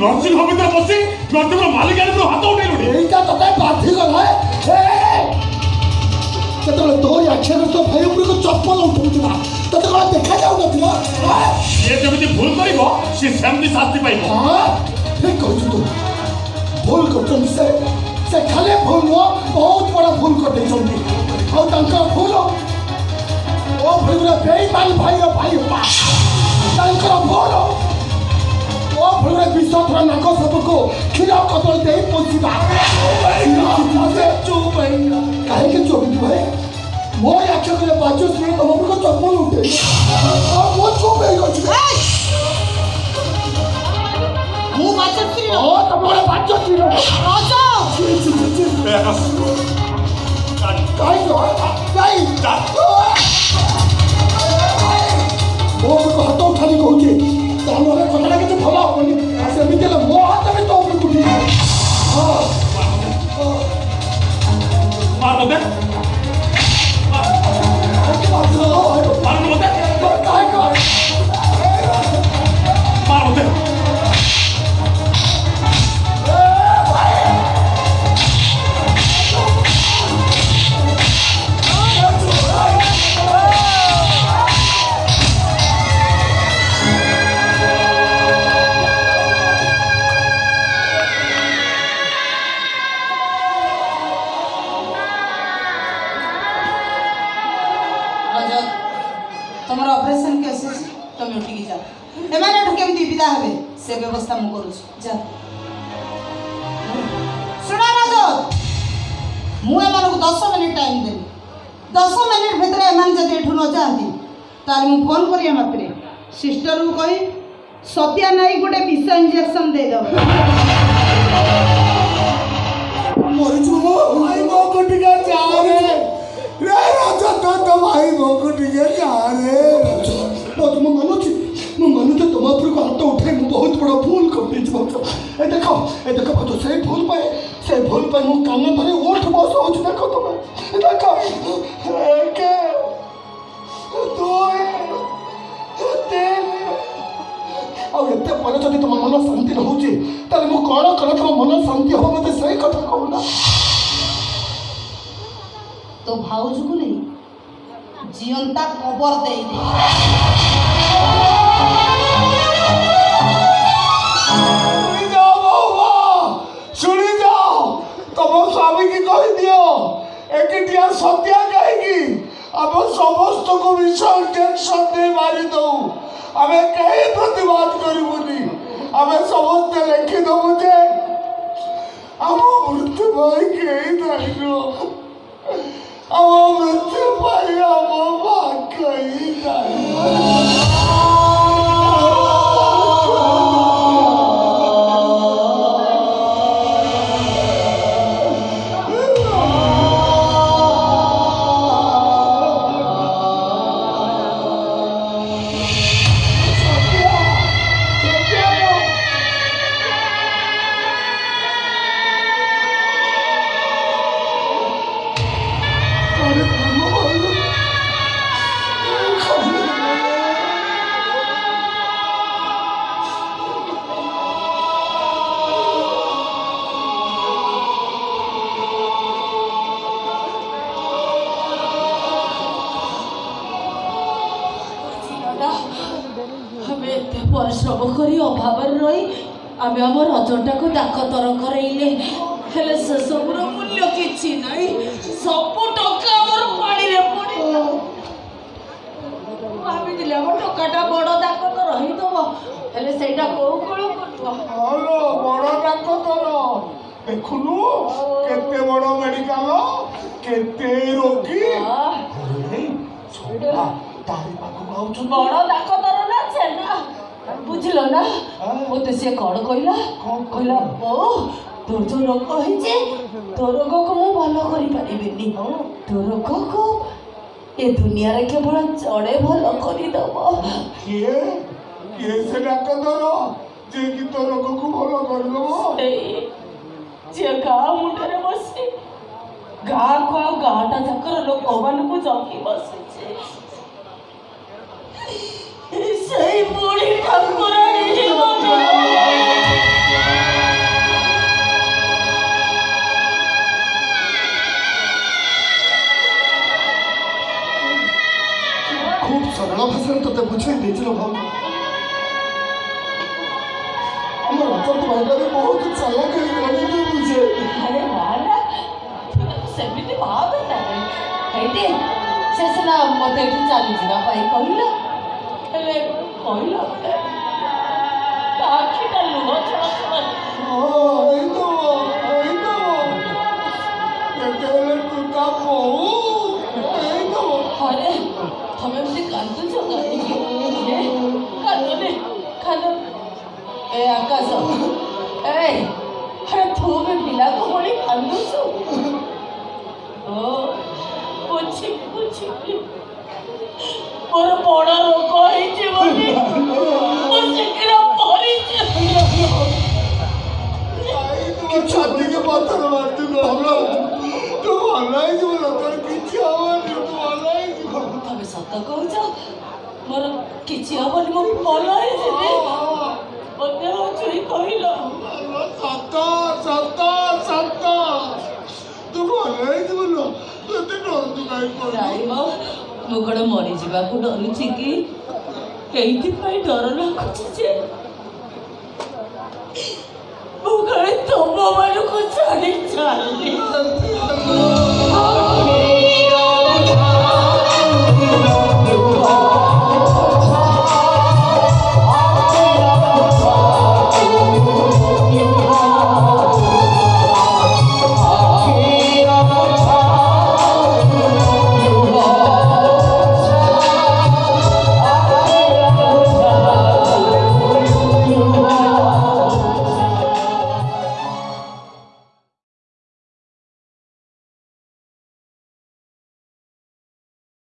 nursing ହୋମରେ ବସି ନର୍ସିଂର ମାଲିକାରେ ତୁ ହାତ ଉଠେଇଲୁଣି ଏଇଟା ତତେ ବାଧିଗଲା ସେତେବେଳେ ତୋରି ଆଖିରେ ତୋ ଭାଇ ଉପରକୁ ଚପଲ ଉଠଉଥିଲା ତତେ କଣ ଦେଖାଯାଉନଥିବ ସିଏ ଯେମିତି ଭୁଲ କରିବ ସିଏ ସେମିତି ଶାସ୍ତି ପାଇବ ଠିକ କହିଛୁ ତୁ ଭୁଲ କରୁଛନ୍ତି ସେ ସେ ଖାଲି ଭୁଲ ନୁହଁ ବହୁତ ବଡ଼ ଭୁଲ କରିଦେଇଛନ୍ତି ଆଉ ତାଙ୍କର ଭୁଲ ଓ ଭାଇ ବେଇମାନ ଭାଇର ଭାଇ 기라거들 내 본수가 기라거들 쪼배이라 가해게 쪼배이라 뭐야 저거야 맞춰주는 거 먹을 것도 안 보는데 아뭐 쪼배이라 지금 뭐 맞춰주는 어나 뭐야 맞춰주는 맞아 지지지지 가이도 가이 나 먹을 거 핫도그 타는 거 오지 তাহলে কথাটা কিছু ভাবা হবনি আর সেমিতে মো হাত আমি তো উপরে উঠি মার মতে মার মতে মার মতে তুমি উঠিকি যাও এমানে এটু কেমতি বিদা হবে সে ব্যবস্থা মু করছি যা শুনা রাজ মু এমানকু 10 মিনিট টাইম দেবি 10 মিনিট ভিতরে এমন যদি এটু ন যান্তি তাহলে মু ফোন করি মাত্রে সিস্টার কু কই সত্য নাই গোটে বিষ ইঞ্জেকশন দেই দেব মরিছু ভাই মো কোটিকা চারে রে রে রাজা তো তো ভাই মো কোটিকা রে କରୁଛୁ ଏ ଦେଖ ଏ ଦେଖ ବନ୍ଧୁ ସେଇ ଭୁଲ ପାଇଁ ସେ ଭୁଲ ପାଇଁ ମୁଁ କାନ ଧରି ଉଠ ବସ ହେଉଛି ଦେଖ ତୁମେ ଦେଖ ଏକ ଦୁଇ ତିନି ଆଉ ଏତେ ପରେ ଯଦି ତୁମ ମନ ଶାନ୍ତି ରହୁଛି ତାହେଲେ ମୁଁ କ'ଣ କଲେ ତୁମ ମନ ଶାନ୍ତି ହବ ମୋତେ ସେଇ କଥା କହୁନା ତୋ ଭାଉଜକୁ ନେଇ ଜିଅନ୍ତା କବର ଦେଇଦେ ସତ୍ୟା କାହିଁକି ଆମ ସମସ୍ତଙ୍କୁ ମିଶନ ଟେନସନ ଦେଇ ମାରିଦେଉ ଆମେ କେହି ପ୍ରତିବାଦ କରିବୁନି ଆମେ ସମସ୍ତେ ଲେଖିଦେବୁ ଯେ ଆମ ମୃତ୍ୟୁ ପାଇଁ କେହି ଜାଣିନୁ ଆମ ମୃତ୍ୟୁ ପାଇଁ ଆମ ଭାଗ୍ୟ ହିଁ ଜାଣିବ ଆମେ ଏତେ ପରିଶ୍ରମ କରି ଅଭାବରେ ରହି ଆମେ ଆମ ରଜଟାକୁ ଡାକତର କରେଇଲେ ହେଲେ ସେସବୁର ମୂଲ୍ୟ କିଛି ନାହିଁ ସବୁ ଟଙ୍କା ଆମର ପାଣିରେ ଭାବିଥିଲି ଆମ ଟଙ୍କାଟା ବଡ଼ ଡାକ ତ ରହିଦବ ହେଲେ ସେଇଟା କୋଉ କୋଳ କରୁଥିବ ଦେଖୁନୁ କେତେ ବଡ ମେଡିକାଲ କେତେ ରୋଗୀ ବଡ ଡାକ୍ତର ସେନା ବୁଝିଲ ନା ମୋତେ ସିଏ କ'ଣ କହିଲା କହିଲା ଓ ତୋର ଯେଉଁ ରୋଗ ହେଇଛି ତୋ ରୋଗକୁ ମୁଁ ଭଲ କରିପାରିବିନି ତୋ ରୋଗକୁ ଏ ଦୁନିଆରେ କେବଳ ଜଣେ ଭଲ କରିଦେବ କିଏ କିଏ ସେ ଡାକ୍ତର ଯିଏକି ତୋ ରୋଗକୁ ଭଲ କରିଦେବ ଯିଏ ଗାଁ ମୁଣ୍ଡରେ ବସି ଗାଁକୁ ଆଉ ଗାଁଟା ଯାକର ଲୋକମାନଙ୍କୁ ଜଗି ବସିଛି 고급스러워 파산도 때 무치는 데이트로 가 엄마 어쩌고 말까지 모두 잘나게 가는 게 문제 अरे माना सभी ने भाव बताए बेटे सेसना मत एठी चाली जीवा पाई कहल हेले कहल आखिटा लुह छड़ा छड़ा ओ এই তো এই তো এতে হলে তুই কাপ कसम ए अरे तू मैं मिला को बड़ी अंदर सो ओ পুছি পুছি মোর বড় লোক হয়েছে বলে মো শিখিরা পড়িছে কিছু দিকে পাথর মারতে আমরা তো অনলাইন দিব না তোর কিছু আমার তো অনলাইন দিব তবে সত্য কହୁছ মোর কিছু হবনি মো পলাই যাবে সর্বদেহ চুরি কহিল সত্য সত্য সত্য ମୁଁ କ'ଣ ମରିଯିବାକୁ ଡରୁଛି କି ଏଇଥିପାଇଁ ଡର ଲାଗୁଛି ଯେ ମୁଁ କାଳେ ମାନଙ୍କୁ ଛାଡ଼ି ଚାଲି